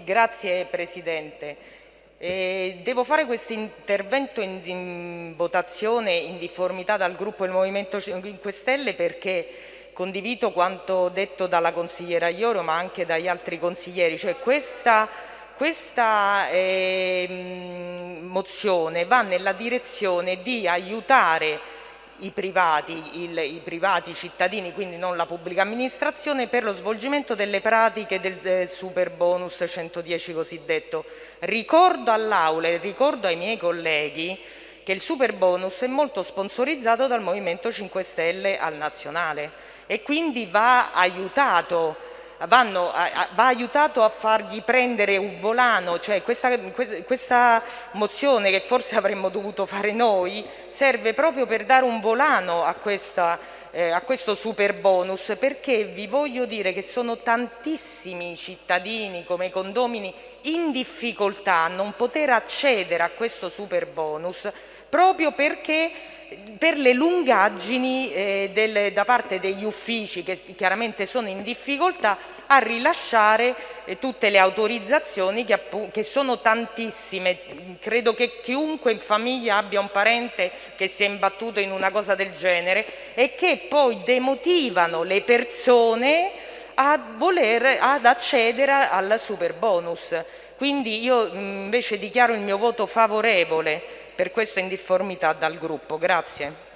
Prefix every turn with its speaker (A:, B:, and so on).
A: Grazie Presidente. Eh, devo fare questo intervento in, in, votazione in difformità dal gruppo del Movimento 5 Stelle perché condivido quanto detto dalla consigliera Ioro ma anche dagli altri consiglieri, cioè questa, questa eh, mozione va nella direzione di aiutare i privati, il, i privati cittadini, quindi non la pubblica amministrazione, per lo svolgimento delle pratiche del, del super bonus 110 cosiddetto. Ricordo all'Aula e ricordo ai miei colleghi che il super bonus è molto sponsorizzato dal Movimento 5 Stelle al nazionale e quindi va aiutato vanno, va aiutato a fargli prendere un volano, cioè questa, questa mozione che forse avremmo dovuto fare noi serve proprio per dare un volano a, questa, eh, a questo super bonus perché vi voglio dire che sono tantissimi cittadini come i condomini in difficoltà a non poter accedere a questo super bonus proprio perché per le lungaggini eh, del, da parte degli uffici che chiaramente sono in difficoltà a rilasciare eh, tutte le autorizzazioni che, che, sono tantissime. Credo che chiunque in famiglia abbia un parente che si è imbattuto in una cosa del genere e poi demotivano le persone a voler, ad accedere al super bonus. Quindi io invece dichiaro il mio voto favorevole per questa indifformità dal gruppo. Grazie.